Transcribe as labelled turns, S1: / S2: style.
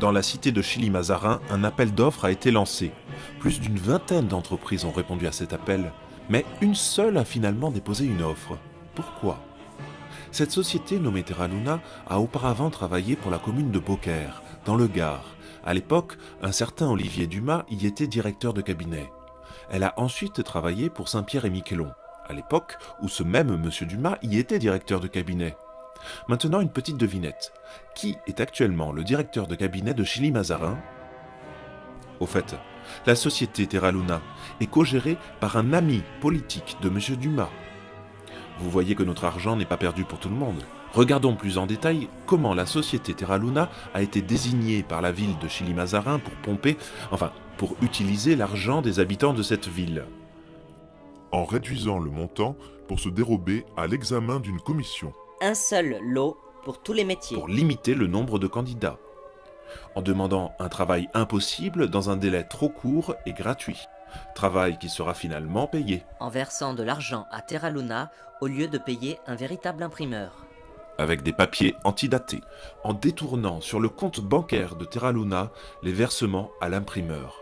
S1: dans la cité de Chili-Mazarin, un appel d'offres a été lancé. Plus d'une vingtaine d'entreprises ont répondu à cet appel, mais une seule a finalement déposé une offre. Pourquoi? Cette société nommée Terra Luna a auparavant travaillé pour la commune de Beaucaire, dans le Gard. À l'époque, un certain Olivier Dumas y était directeur de cabinet. Elle a ensuite travaillé pour Saint-Pierre et Miquelon, à l'époque où ce même monsieur Dumas y était directeur de cabinet. Maintenant, une petite devinette. Qui est actuellement le directeur de cabinet de Chili Mazarin? Au fait, la société Terra Luna est co-gérée par un ami politique de M. Dumas. Vous voyez que notre argent n'est pas perdu pour tout le monde. Regardons plus en détail comment la société Terra Luna a été désignée par la ville de Chili Mazarin pour pomper, enfin, pour utiliser l'argent des habitants de cette ville.
S2: En réduisant le montant pour se dérober à l'examen d'une commission
S3: un seul lot pour tous les métiers.
S1: pour limiter le nombre de candidats, en demandant un travail impossible dans un délai trop court et gratuit, travail qui sera finalement payé,
S3: En versant de l'argent à Terra Luna au lieu de payer un véritable imprimeur.
S1: avec des papiers antidatés, en détournant sur le compte bancaire de Terra Luna les versements à l'imprimeur.